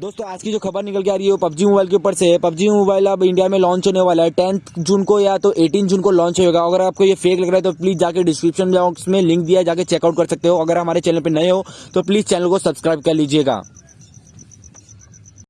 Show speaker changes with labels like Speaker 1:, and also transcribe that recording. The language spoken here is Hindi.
Speaker 1: दोस्तों, आज की जो खबर निकल के आ रही है वो पबजी मोबाइल के ऊपर से है। पबजी मोबाइल अब इंडिया में लॉन्च होने वाला है। टेंथ जून को या तो एटीन जून को लॉन्च होगा अगर आपको ये फेक लग रहा है तो प्लीज़ जाके डिस्क्रिप्शन बॉक्स में लिंक दिया, जाके चेकआउट कर सकते हो। अगर हमारे चैनल पर नए हो तो प्लीज़ चैनल को सब्सक्राइब कर लीजिएगा।